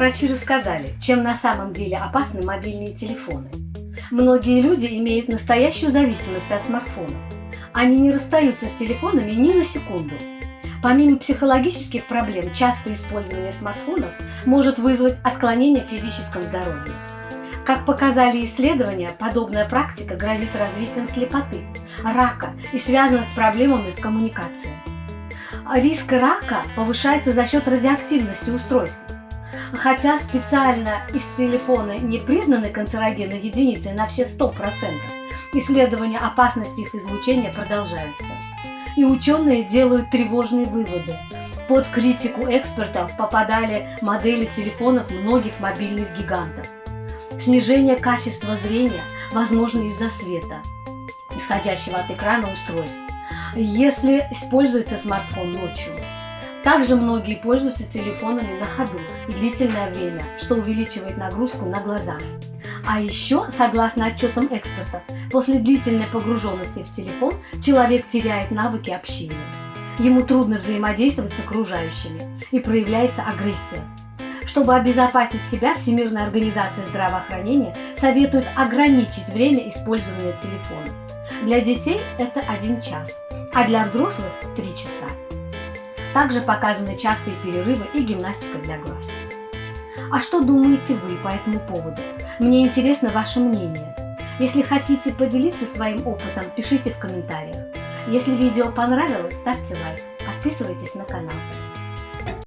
врачи рассказали, чем на самом деле опасны мобильные телефоны. Многие люди имеют настоящую зависимость от смартфона. Они не расстаются с телефонами ни на секунду. Помимо психологических проблем, частое использование смартфонов может вызвать отклонение в физическом здоровье. Как показали исследования, подобная практика грозит развитием слепоты, рака и связана с проблемами в коммуникации. Риск рака повышается за счет радиоактивности устройств. Хотя специально из телефона не признаны канцерогенной единицей на все 100%, исследования опасности их излучения продолжаются. И ученые делают тревожные выводы. Под критику экспертов попадали модели телефонов многих мобильных гигантов. Снижение качества зрения возможно из-за света, исходящего от экрана устройств, если используется смартфон ночью. Также многие пользуются телефонами на ходу и длительное время, что увеличивает нагрузку на глаза. А еще, согласно отчетам экспертов, после длительной погруженности в телефон человек теряет навыки общения. Ему трудно взаимодействовать с окружающими и проявляется агрессия. Чтобы обезопасить себя, Всемирная организация здравоохранения советует ограничить время использования телефона. Для детей это один час, а для взрослых – три часа. Также показаны частые перерывы и гимнастика для глаз. А что думаете вы по этому поводу? Мне интересно ваше мнение. Если хотите поделиться своим опытом, пишите в комментариях. Если видео понравилось, ставьте лайк, подписывайтесь на канал.